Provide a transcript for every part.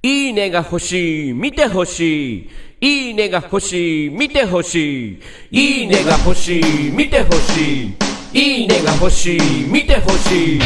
いいねが欲しい、見て欲しい。いいねが欲しい、見て欲しい。いいねが欲しい、見て欲しい。いいねが欲しい、見て欲しい。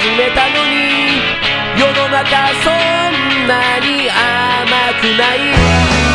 始めたのに。世の中そんなに甘くない。